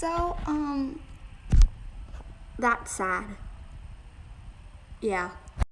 So, um, that's sad. Yeah.